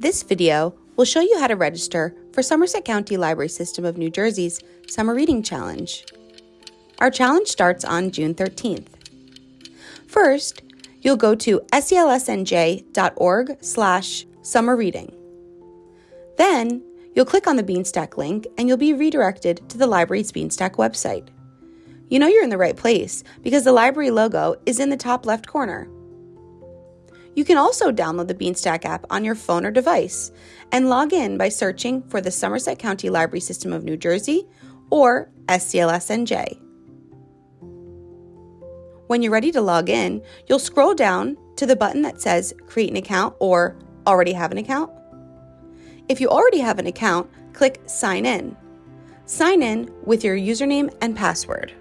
This video will show you how to register for Somerset County Library System of New Jersey's Summer Reading Challenge. Our challenge starts on June 13th. First, you'll go to sclsnj.org slash summer reading. Then, you'll click on the Beanstack link and you'll be redirected to the library's Beanstack website. You know you're in the right place because the library logo is in the top left corner. You can also download the Beanstack app on your phone or device and log in by searching for the Somerset County Library System of New Jersey or SCLSNJ. When you're ready to log in, you'll scroll down to the button that says Create an Account or Already Have an Account. If you already have an account, click Sign In. Sign in with your username and password.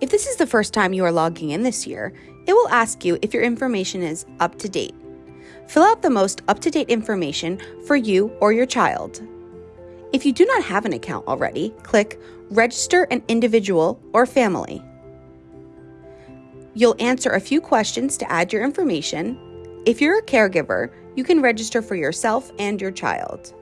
If this is the first time you are logging in this year, it will ask you if your information is up to date. Fill out the most up to date information for you or your child. If you do not have an account already, click Register an Individual or Family. You'll answer a few questions to add your information. If you're a caregiver, you can register for yourself and your child.